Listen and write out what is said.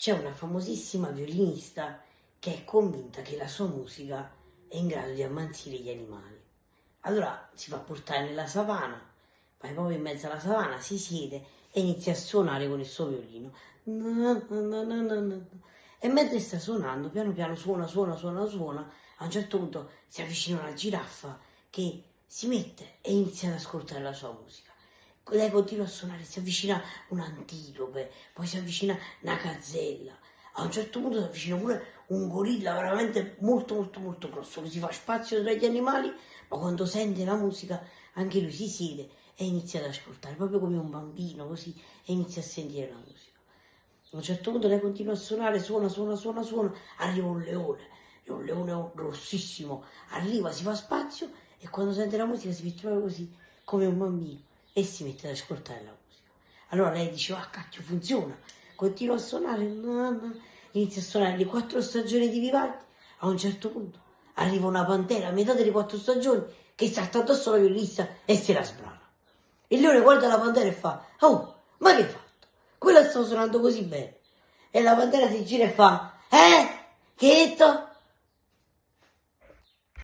c'è una famosissima violinista che è convinta che la sua musica è in grado di ammansire gli animali. Allora si fa portare nella savana, vai proprio in mezzo alla savana, si siede e inizia a suonare con il suo violino. E mentre sta suonando, piano piano suona, suona, suona, suona, a un certo punto si avvicina una giraffa che si mette e inizia ad ascoltare la sua musica. Lei continua a suonare, si avvicina un'antilope, poi si avvicina una gazzella. A un certo punto si avvicina pure un gorilla veramente molto molto molto grosso, che si fa spazio tra gli animali, ma quando sente la musica anche lui si siede e inizia ad ascoltare, proprio come un bambino così, e inizia a sentire la musica. A un certo punto lei continua a suonare, suona, suona, suona, suona, arriva un leone, un leone grossissimo, arriva, si fa spazio e quando sente la musica si proprio così, come un bambino, e si mette ad ascoltare la musica. Allora lei dice, ah cacchio, funziona, continua a suonare, inizia a suonare le quattro stagioni di Vivaldi, a un certo punto arriva una pantera a metà delle quattro stagioni che salta addosso alla violista e se la sbrana. Il leone guarda la pantera e fa, oh, ma che hai fatto? Quella sta suonando così bene. E la pantera si gira e fa, eh, che hai detto?